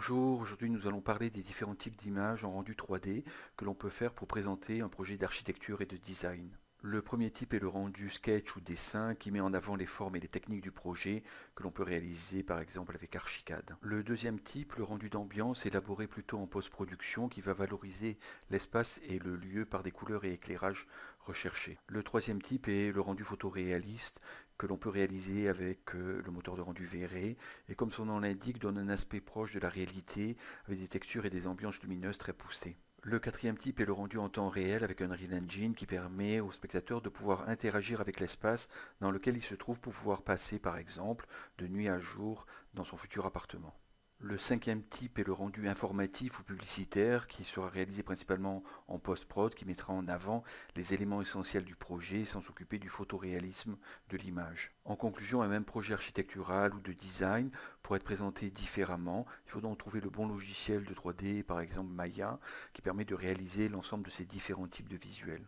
Bonjour, aujourd'hui nous allons parler des différents types d'images en rendu 3D que l'on peut faire pour présenter un projet d'architecture et de design. Le premier type est le rendu sketch ou dessin qui met en avant les formes et les techniques du projet que l'on peut réaliser par exemple avec Archicad. Le deuxième type, le rendu d'ambiance, élaboré plutôt en post-production qui va valoriser l'espace et le lieu par des couleurs et éclairages Le troisième type est le rendu photoréaliste que l'on peut réaliser avec euh, le moteur de rendu VRE et comme son nom l'indique donne un aspect proche de la réalité avec des textures et des ambiances lumineuses très poussées. Le quatrième type est le rendu en temps réel avec un Unreal Engine qui permet au spectateur de pouvoir interagir avec l'espace dans lequel il se trouve pour pouvoir passer par exemple de nuit à jour dans son futur appartement. Le cinquième type est le rendu informatif ou publicitaire qui sera réalisé principalement en post-prod qui mettra en avant les éléments essentiels du projet sans s'occuper du photoréalisme de l'image. En conclusion, un même projet architectural ou de design pourrait être présenté différemment. Il faut donc trouver le bon logiciel de 3D, par exemple Maya, qui permet de réaliser l'ensemble de ces différents types de visuels.